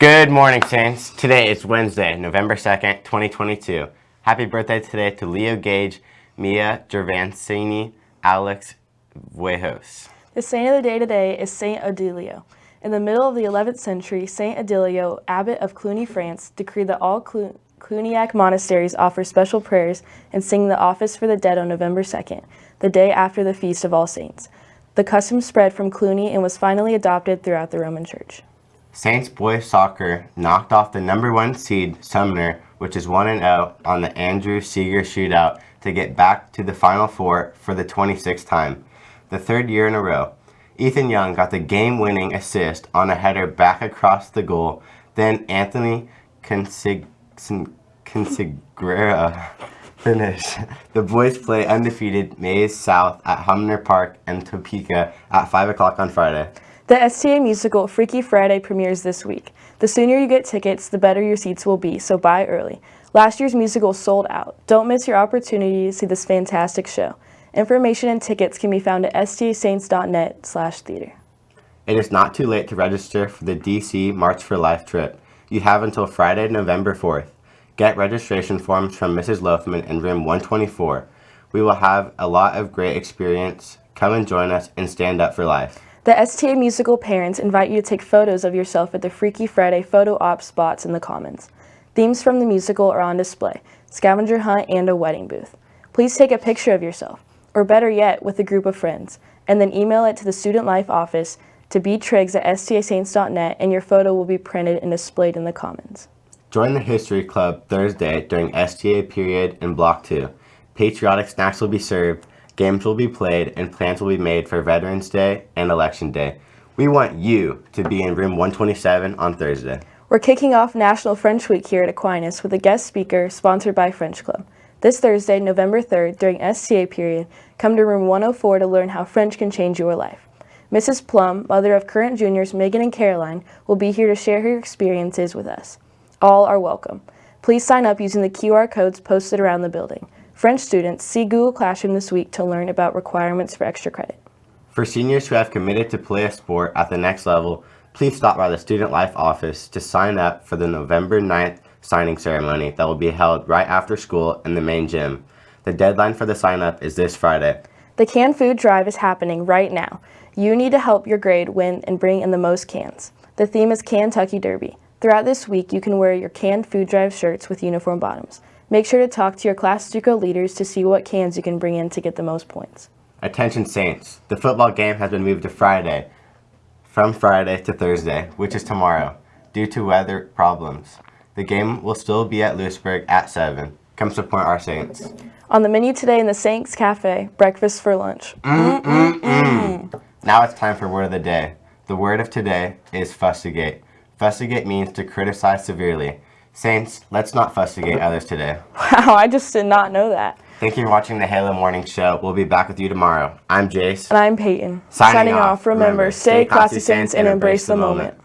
Good morning, Saints. Today is Wednesday, November 2nd, 2022. Happy birthday today to Leo Gage, Mia Gervancini, Alex Vuejos. The saint of the day today is Saint Odilio. In the middle of the 11th century, Saint Odilio, abbot of Cluny, France, decreed that all Clu Cluniac monasteries offer special prayers and sing the office for the dead on November 2nd, the day after the Feast of All Saints. The custom spread from Cluny and was finally adopted throughout the Roman Church. Saints boys soccer knocked off the number one seed Sumner, which is 1-0 on the Andrew Seeger shootout to get back to the Final Four for the 26th time, the third year in a row. Ethan Young got the game-winning assist on a header back across the goal. Then Anthony Consig Consigrera finished. The boys play undefeated Maize South at Hummer Park and Topeka at 5 o'clock on Friday. The STA musical Freaky Friday premieres this week. The sooner you get tickets, the better your seats will be, so buy early. Last year's musical sold out. Don't miss your opportunity to see this fantastic show. Information and tickets can be found at stasaints.net slash theater. It is not too late to register for the DC March for Life trip. You have until Friday, November 4th. Get registration forms from Mrs. Loafman in room 124. We will have a lot of great experience. Come and join us and stand up for life. The STA Musical parents invite you to take photos of yourself at the Freaky Friday photo op spots in the Commons. Themes from the musical are on display, scavenger hunt and a wedding booth. Please take a picture of yourself, or better yet, with a group of friends, and then email it to the Student Life office to btriggs at stasaints.net and your photo will be printed and displayed in the Commons. Join the History Club Thursday during STA period in Block 2. Patriotic snacks will be served, Games will be played and plans will be made for Veterans Day and Election Day. We want you to be in room 127 on Thursday. We're kicking off National French Week here at Aquinas with a guest speaker sponsored by French Club. This Thursday, November 3rd, during STA period, come to room 104 to learn how French can change your life. Mrs. Plum, mother of current juniors Megan and Caroline, will be here to share her experiences with us. All are welcome. Please sign up using the QR codes posted around the building. French students, see Google Classroom this week to learn about requirements for extra credit. For seniors who have committed to play a sport at the next level, please stop by the Student Life office to sign up for the November 9th signing ceremony that will be held right after school in the main gym. The deadline for the sign up is this Friday. The canned food drive is happening right now. You need to help your grade win and bring in the most cans. The theme is Kentucky Derby. Throughout this week, you can wear your canned food drive shirts with uniform bottoms. Make sure to talk to your class JUCO leaders to see what cans you can bring in to get the most points. Attention Saints, the football game has been moved to Friday, from Friday to Thursday, which is tomorrow, due to weather problems. The game will still be at Lewisburg at 7. Come support our Saints. On the menu today in the Saints Cafe, breakfast for lunch. Mm -mm -mm. Now it's time for word of the day. The word of today is fustigate. Fustigate means to criticize severely. Saints, let's not fustigate others today. Wow, I just did not know that. Thank you for watching the Halo Morning Show. We'll be back with you tomorrow. I'm Jace. And I'm Peyton. Signing, Signing off. Remember, stay classy, Saints, and embrace the moment. moment.